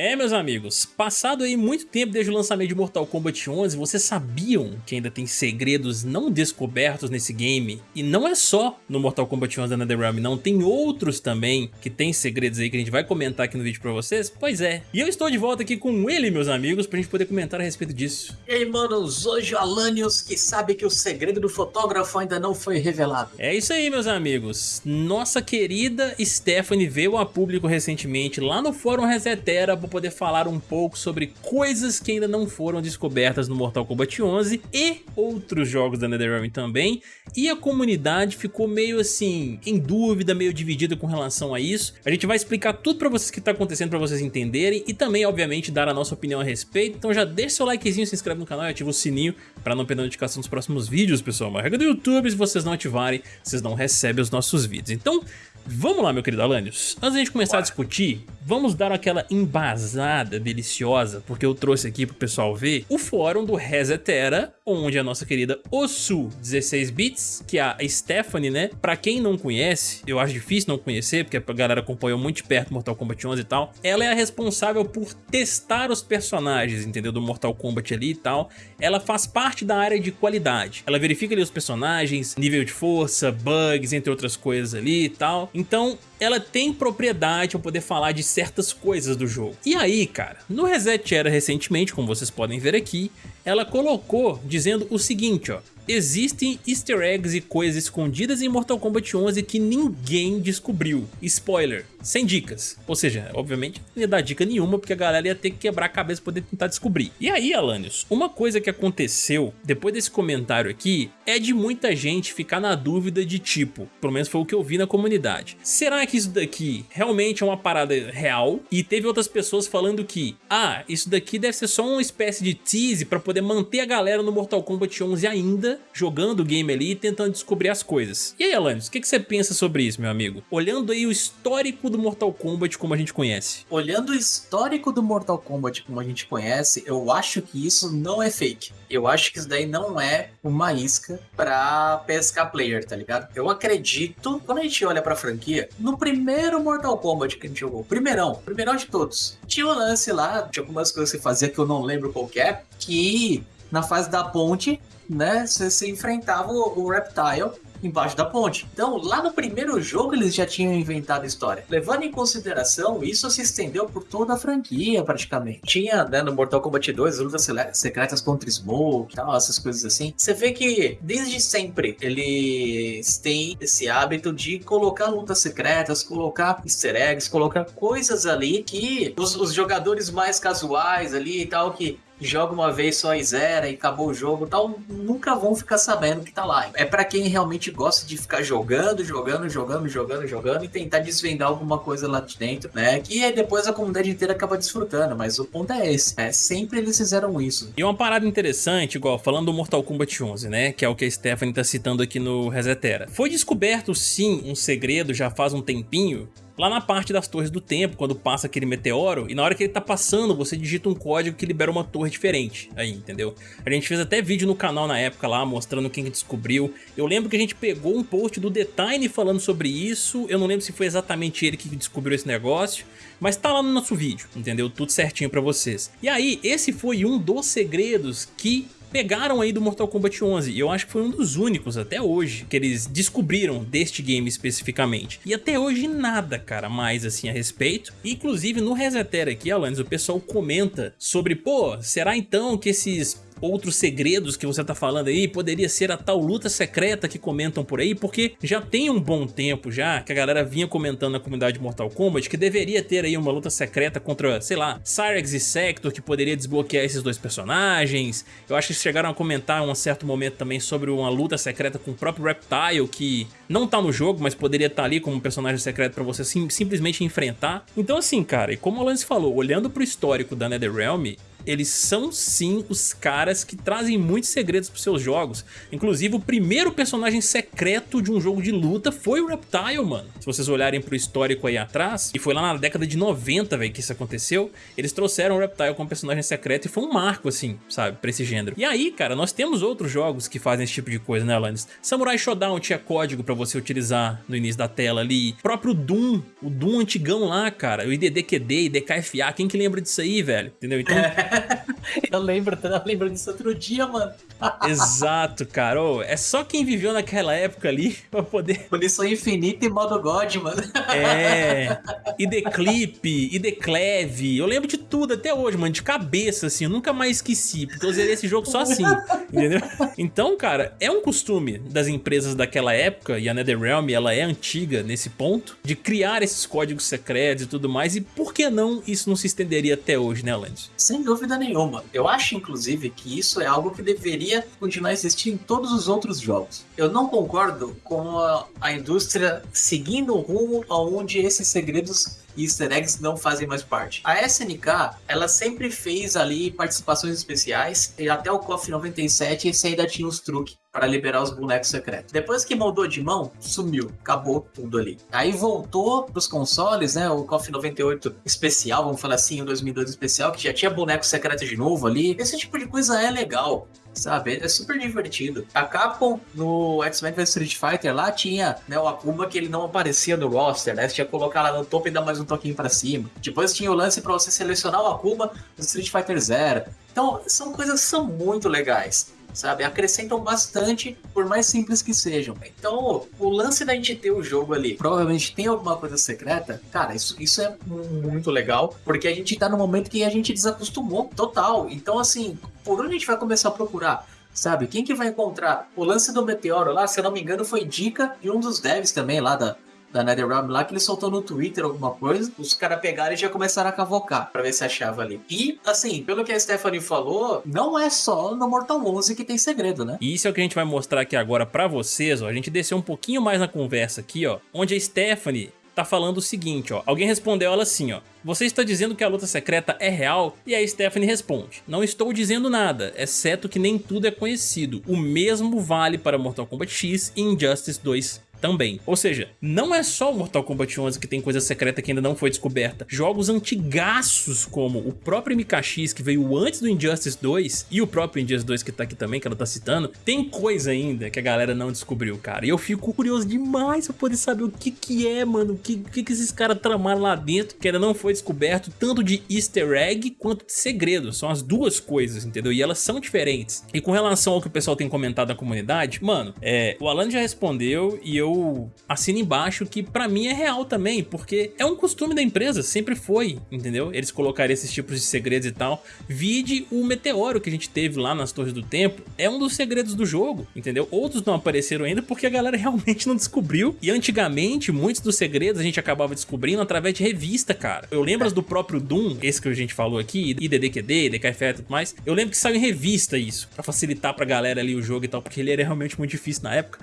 É, meus amigos, passado aí muito tempo desde o lançamento de Mortal Kombat 11, vocês sabiam que ainda tem segredos não descobertos nesse game? E não é só no Mortal Kombat 11 da NetherRealm, não, tem outros também que tem segredos aí que a gente vai comentar aqui no vídeo pra vocês? Pois é, e eu estou de volta aqui com ele, meus amigos, pra gente poder comentar a respeito disso. E aí, manos, hoje o Alanios que sabe que o segredo do fotógrafo ainda não foi revelado. É isso aí, meus amigos, nossa querida Stephanie veio a público recentemente lá no Fórum Resetera vou poder falar um pouco sobre coisas que ainda não foram descobertas no Mortal Kombat 11 e outros jogos da NetherRealm também, e a comunidade ficou meio assim, em dúvida, meio dividida com relação a isso. A gente vai explicar tudo pra vocês que tá acontecendo pra vocês entenderem e também, obviamente, dar a nossa opinião a respeito. Então já deixa seu likezinho, se inscreve no canal e ativa o sininho pra não perder a notificação dos próximos vídeos, pessoal. Uma regra do YouTube, se vocês não ativarem, vocês não recebem os nossos vídeos. Então, Vamos lá, meu querido Alanios. Antes de a gente começar a discutir, vamos dar aquela embasada deliciosa, porque eu trouxe aqui pro pessoal ver o fórum do Resetera, onde a nossa querida Osu 16bits, que é a Stephanie, né? Pra quem não conhece, eu acho difícil não conhecer, porque a galera acompanhou muito de perto Mortal Kombat 11 e tal, ela é a responsável por testar os personagens, entendeu? Do Mortal Kombat ali e tal. Ela faz parte da área de qualidade. Ela verifica ali os personagens, nível de força, bugs, entre outras coisas ali e tal. Então, ela tem propriedade para poder falar de certas coisas do jogo. E aí, cara, no Reset Era recentemente, como vocês podem ver aqui, ela colocou dizendo o seguinte, ó, existem easter eggs e coisas escondidas em Mortal Kombat 11 que ninguém descobriu. Spoiler, sem dicas. Ou seja, obviamente não ia dar dica nenhuma porque a galera ia ter que quebrar a cabeça para poder tentar descobrir. E aí, Alanios, uma coisa que aconteceu depois desse comentário aqui é de muita gente ficar na dúvida de tipo, pelo menos foi o que eu vi na comunidade. Será que isso daqui realmente é uma parada real? E teve outras pessoas falando que, ah, isso daqui deve ser só uma espécie de tease para poder manter a galera no Mortal Kombat 11 ainda jogando o game ali e tentando descobrir as coisas. E aí, Alanis, o que, que você pensa sobre isso, meu amigo? Olhando aí o histórico do Mortal Kombat como a gente conhece. Olhando o histórico do Mortal Kombat como a gente conhece, eu acho que isso não é fake. Eu acho que isso daí não é uma isca pra pescar player, tá ligado? Eu acredito, quando a gente olha pra franquia, no primeiro Mortal Kombat que a gente jogou, primeirão, primeirão de todos, tinha um lance lá, tinha algumas coisas que fazia que eu não lembro qual é, que na fase da ponte né? Você, enfrentava o, o Reptile embaixo da ponte. Então, lá no primeiro jogo eles já tinham inventado a história. Levando em consideração, isso se estendeu por toda a franquia praticamente. Tinha, né, no Mortal Kombat 2, lutas secretas contra Smoke e tal, essas coisas assim. Você vê que desde sempre eles têm esse hábito de colocar lutas secretas, colocar easter eggs, colocar coisas ali que os, os jogadores mais casuais ali e tal, que joga uma vez só e zera e acabou o jogo tal, nunca vão ficar sabendo que tá lá. É para quem realmente gosta de ficar jogando, jogando, jogando, jogando, jogando e tentar desvendar alguma coisa lá de dentro, né? Que aí depois a comunidade inteira acaba desfrutando, mas o ponto é esse, é sempre eles fizeram isso. E uma parada interessante, igual falando do Mortal Kombat 11, né? Que é o que a Stephanie tá citando aqui no Resetera. Foi descoberto sim um segredo já faz um tempinho lá na parte das torres do tempo, quando passa aquele meteoro, e na hora que ele tá passando, você digita um código que libera uma torre diferente aí, entendeu? A gente fez até vídeo no canal na época lá, mostrando quem que descobriu. Eu lembro que a gente pegou um post do The Time falando sobre isso, eu não lembro se foi exatamente ele que descobriu esse negócio, mas tá lá no nosso vídeo, entendeu? Tudo certinho pra vocês. E aí, esse foi um dos segredos que pegaram aí do Mortal Kombat 11 e eu acho que foi um dos únicos até hoje que eles descobriram deste game especificamente. E até hoje nada, cara, mais assim a respeito. Inclusive no Resetera aqui, Alanis, o pessoal comenta sobre, pô, será então que esses outros segredos que você tá falando aí, poderia ser a tal luta secreta que comentam por aí, porque já tem um bom tempo já que a galera vinha comentando na comunidade Mortal Kombat que deveria ter aí uma luta secreta contra, sei lá, Cyrex e Sector que poderia desbloquear esses dois personagens. Eu acho que chegaram a comentar em um certo momento também sobre uma luta secreta com o próprio Reptile que não tá no jogo, mas poderia estar tá ali como um personagem secreto pra você sim, simplesmente enfrentar. Então assim, cara, e como o Lance falou, olhando pro histórico da NetherRealm, eles são sim os caras que trazem muitos segredos pros seus jogos. Inclusive, o primeiro personagem secreto de um jogo de luta foi o Reptile, mano. Se vocês olharem pro histórico aí atrás, e foi lá na década de 90, velho, que isso aconteceu, eles trouxeram o Reptile como personagem secreto e foi um marco, assim, sabe, pra esse gênero. E aí, cara, nós temos outros jogos que fazem esse tipo de coisa, né, Alanis? Samurai Shodown tinha código pra você utilizar no início da tela ali. O próprio Doom, o Doom antigão lá, cara, o IDDQD, IDKFA, quem que lembra disso aí, velho? Entendeu? Então... eu lembro, eu lembro disso outro dia, mano. Exato, cara. Oh, é só quem viveu naquela época ali pra poder... Punição infinita e modo God, mano. É. E The Clip, e The Cleve. Eu lembro de tudo até hoje, mano. De cabeça, assim. Eu nunca mais esqueci. Porque eu zerei esse jogo só assim. entendeu? Então, cara, é um costume das empresas daquela época. E a NetherRealm, ela é antiga nesse ponto. De criar esses códigos secretos e tudo mais. E por que não isso não se estenderia até hoje, né, Landis? Sem dúvida nenhuma. Eu acho, inclusive, que isso é algo que deveria continuar a existir em todos os outros jogos. Eu não concordo com a, a indústria seguindo o rumo aonde esses segredos e easter eggs não fazem mais parte. A SNK, ela sempre fez ali participações especiais e até o KOF 97 esse ainda tinha os truques para liberar os bonecos secretos. Depois que mudou de mão, sumiu, acabou tudo ali. Aí voltou pros consoles, né, o KOF 98 especial, vamos falar assim, o 2002 especial, que já tinha boneco secreto de novo ali. Esse tipo de coisa é legal sabe? É super divertido. A Capcom no X-Men vs Street Fighter lá tinha né, o Akuma que ele não aparecia no roster, né? Você tinha que colocar lá no topo e dar mais um toquinho para cima. Depois tinha o lance para você selecionar o Akuma no Street Fighter Zero. Então, são coisas que são muito legais sabe? Acrescentam bastante, por mais simples que sejam. Então, o lance da gente ter o jogo ali, provavelmente tem alguma coisa secreta, cara, isso, isso é muito legal, porque a gente tá no momento que a gente desacostumou total. Então, assim, por onde a gente vai começar a procurar? Sabe? Quem que vai encontrar? O lance do meteoro lá, se eu não me engano, foi dica de um dos devs também lá da, da NetherRealm lá, que ele soltou no Twitter alguma coisa, os caras pegaram e já começaram a cavocar pra ver se achava ali. E, assim, pelo que a Stephanie falou, não é só no Mortal 11 que tem segredo, né? E isso é o que a gente vai mostrar aqui agora pra vocês, ó. A gente desceu um pouquinho mais na conversa aqui, ó, onde a Stephanie tá falando o seguinte, ó. Alguém respondeu ela assim, ó. Você está dizendo que a luta secreta é real? E a Stephanie responde, não estou dizendo nada, exceto que nem tudo é conhecido. O mesmo vale para Mortal Kombat X e Injustice 2 também. Ou seja, não é só o Mortal Kombat 11 que tem coisa secreta que ainda não foi descoberta. Jogos antigaços como o próprio MKX que veio antes do Injustice 2 e o próprio Injustice 2 que tá aqui também, que ela tá citando, tem coisa ainda que a galera não descobriu, cara. E eu fico curioso demais pra poder saber o que que é, mano, o que, que, que esses caras tramaram lá dentro que ainda não foi descoberto, tanto de easter egg quanto de segredo. São as duas coisas, entendeu? E elas são diferentes. E com relação ao que o pessoal tem comentado na comunidade, mano, é, o Alan já respondeu e eu eu assino embaixo que pra mim é real também, porque é um costume da empresa, sempre foi, entendeu? Eles colocarem esses tipos de segredos e tal. Vide o meteoro que a gente teve lá nas Torres do Tempo, é um dos segredos do jogo, entendeu? Outros não apareceram ainda porque a galera realmente não descobriu. E antigamente, muitos dos segredos a gente acabava descobrindo através de revista, cara. Eu lembro do próprio Doom, esse que a gente falou aqui, IDDQD, DKFE e tudo mais. Eu lembro que saiu em revista isso, pra facilitar pra galera ali o jogo e tal, porque ele era realmente muito difícil na época.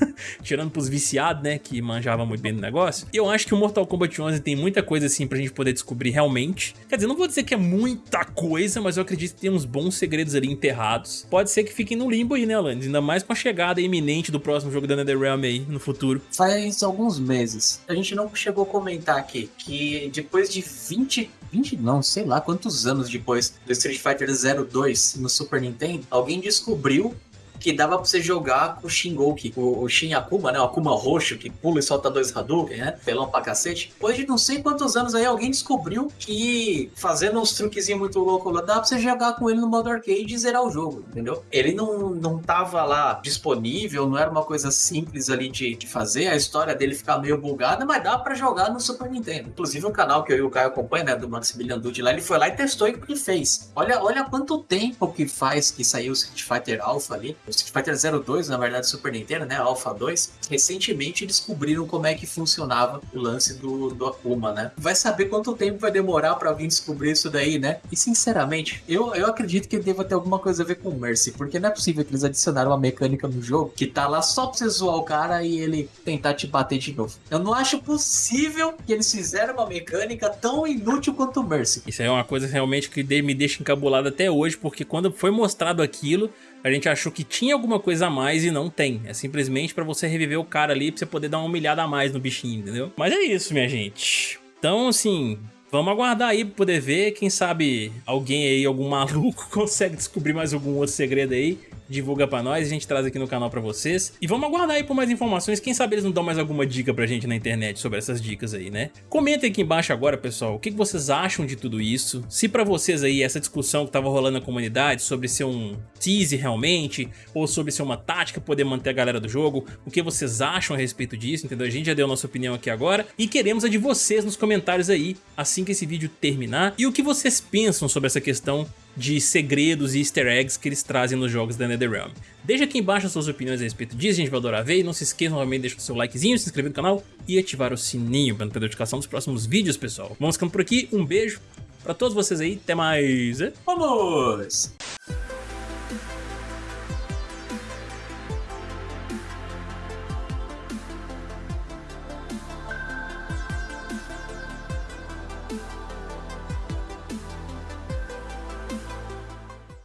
Tirando pros viciado, né, que manjava muito bem do negócio. E eu acho que o Mortal Kombat 11 tem muita coisa assim pra gente poder descobrir realmente. Quer dizer, não vou dizer que é muita coisa, mas eu acredito que tem uns bons segredos ali enterrados. Pode ser que fiquem no limbo aí, né, Alanis? Ainda mais com a chegada iminente do próximo jogo da NetherRealm aí no futuro. Faz alguns meses. A gente não chegou a comentar aqui que depois de 20 20 não, sei lá quantos anos depois do Street Fighter 02 no Super Nintendo, alguém descobriu que dava pra você jogar com o Shingoki, o, o Shin Akuma, né? O Akuma roxo, que pula e solta dois Hadouken, né? Pelão pra cacete. Depois de não sei quantos anos aí, alguém descobriu que fazendo uns truquezinhos muito loucos lá, dá pra você jogar com ele no modo arcade e zerar o jogo, entendeu? Ele não, não tava lá disponível, não era uma coisa simples ali de, de fazer, a história dele ficar meio bugada, mas dá pra jogar no Super Nintendo. Inclusive um canal que eu e o Caio acompanham, né? Do Maximilian Dude lá, ele foi lá e testou e fez. Olha, olha quanto tempo que faz que saiu o Street Fighter Alpha ali o Street Fighter 02, na verdade Super Nintendo, né, Alpha 2, recentemente descobriram como é que funcionava o lance do, do Akuma, né? Vai saber quanto tempo vai demorar para alguém descobrir isso daí, né? E sinceramente, eu, eu acredito que deva ter alguma coisa a ver com o Mercy, porque não é possível que eles adicionaram uma mecânica no jogo que tá lá só pra você zoar o cara e ele tentar te bater de novo. Eu não acho possível que eles fizeram uma mecânica tão inútil quanto o Mercy. Isso é uma coisa realmente que me deixa encabulado até hoje, porque quando foi mostrado aquilo, a gente achou que tinha alguma coisa a mais e não tem. É simplesmente pra você reviver o cara ali, pra você poder dar uma humilhada a mais no bichinho, entendeu? Mas é isso, minha gente. Então, assim, Vamos aguardar aí pra poder ver, quem sabe alguém aí, algum maluco consegue descobrir mais algum outro segredo aí divulga pra nós, a gente traz aqui no canal pra vocês. E vamos aguardar aí por mais informações, quem sabe eles não dão mais alguma dica pra gente na internet sobre essas dicas aí, né? Comentem aqui embaixo agora, pessoal, o que vocês acham de tudo isso. Se pra vocês aí essa discussão que tava rolando na comunidade sobre ser um tease realmente, ou sobre ser uma tática poder manter a galera do jogo, o que vocês acham a respeito disso, entendeu? A gente já deu a nossa opinião aqui agora e queremos a de vocês nos comentários aí, assim que esse vídeo terminar. E o que vocês pensam sobre essa questão de segredos e easter eggs que eles trazem nos jogos da NetherRealm. Deixa aqui embaixo as suas opiniões a respeito disso, gente vai adorar ver. E não se esqueça novamente de deixar o seu likezinho, se inscrever no canal e ativar o sininho para não perder a notificação dos próximos vídeos, pessoal. Vamos ficando por aqui, um beijo pra todos vocês aí, até mais. Vamos!